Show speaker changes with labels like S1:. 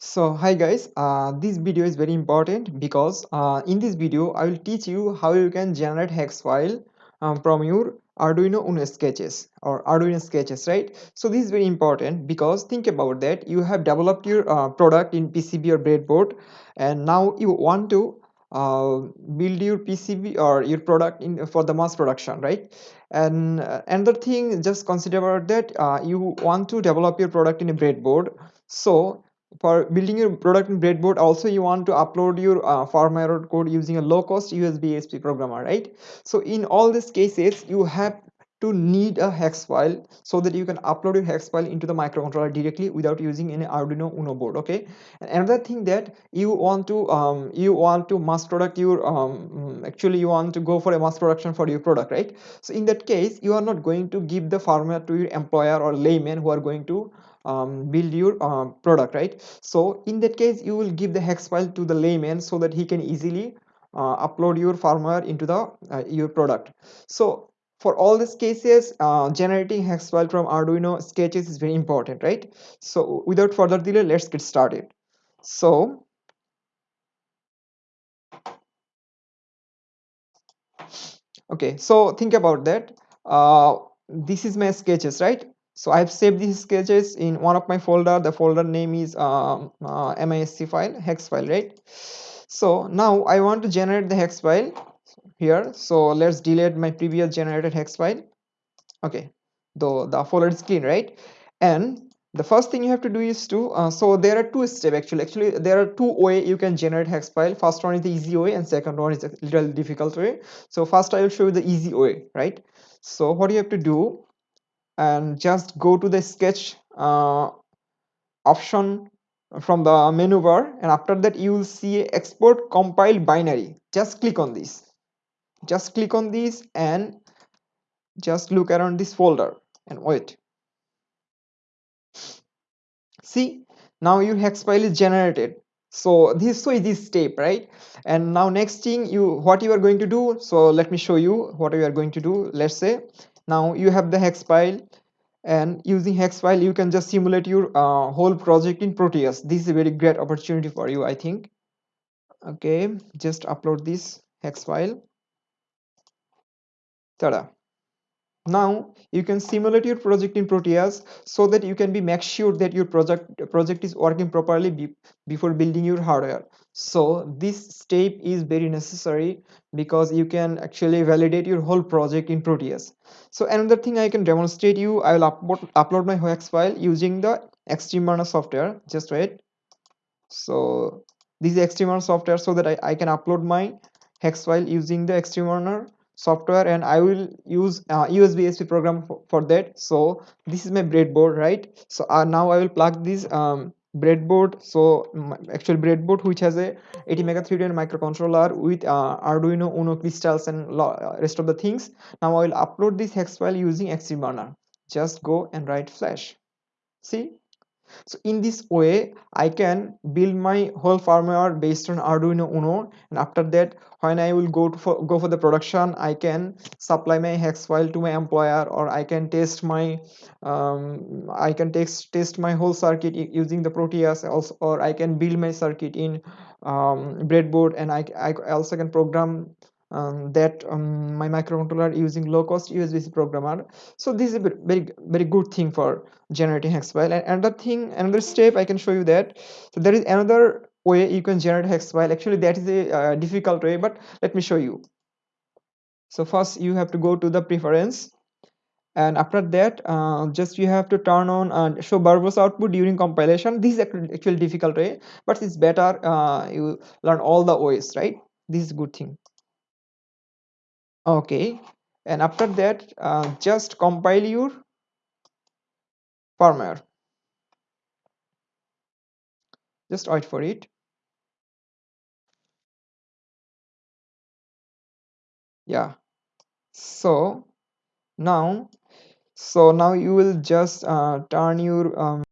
S1: So hi guys, uh, this video is very important because uh, in this video I will teach you how you can generate hex file um, from your Arduino Uno sketches or Arduino sketches, right? So this is very important because think about that you have developed your uh, product in PCB or breadboard and now you want to uh, build your PCB or your product in for the mass production, right? And uh, another thing, just consider about that uh, you want to develop your product in a breadboard. So for building your product in breadboard also you want to upload your uh, firmware code using a low cost usb asp programmer right? So in all these cases you have to need a hex file so that you can upload your hex file into the microcontroller directly without using any arduino uno board okay? And another thing that you want to um, you want to mass product your um, actually you want to go for a mass production for your product right? So in that case you are not going to give the firmware to your employer or layman who are going to um, build your uh, product right? So in that case you will give the hex file to the layman so that he can easily uh, upload your firmware into the uh, your product. So for all these cases uh, generating hex file from arduino sketches is very important right? So without further delay let's get started. So okay so think about that. Uh, this is my sketches right? So i've saved these sketches in one of my folder. The folder name is um, uh, misc file hex file right? So now i want to generate the hex file here. So let's delete my previous generated hex file. Okay. Though the folder is clean right? And the first thing you have to do is to uh, so there are two steps actually. Actually there are two way you can generate hex file. First one is the easy way and second one is a little difficult way. So first i will show you the easy way right? So what you have to do and just go to the sketch uh, option from the menu bar and after that you will see export compiled binary. Just click on this just click on this and just look around this folder and wait. See now your hex file is generated. So this so is this step right? And now next thing you what you are going to do so let me show you what you are going to do. Let's say now you have the hex file and using hex file you can just simulate your uh, whole project in proteus. This is a very great opportunity for you i think. Okay just upload this hex file tada. Now you can simulate your project in proteus so that you can be make sure that your project project is working properly be, before building your hardware. So this step is very necessary because you can actually validate your whole project in proteus so another thing i can demonstrate you i will upload upload my hex file using the xtreme software. Just wait. So this is software so that I, I can upload my hex file using the xtreme software and I will use uh, USBasp program for, for, that. So this is my breadboard right? So uh, now I will plug this um, breadboard. So actual breadboard which has a ATmega 3 microcontroller with uh, Arduino Uno crystals and uh, rest of the things. Now I will upload this hex file using Xtreme just go and write flash. See so in this way i can build my whole firmware based on arduino uno. And after that when i will go for go for the production i can supply my hex file to my employer or i can test my um, i can test test my whole circuit using the proteus also or i can build my circuit in um, breadboard. And I, I also can program um, that um, my microcontroller using low cost USB programmer. So this is a very very good thing for generating hex file. And another thing, another step I can show you that. So there is another way you can generate hex file. Actually, that is a uh, difficult way, but let me show you. So first you have to go to the preference and after that uh, just you have to turn on and show verbose output during compilation this is actually difficult way but it's better uh, you learn all the ways right this is good thing okay. And after that uh, just compile your firmware. Just wait for it. Yeah. So now so now you will just uh, turn your um,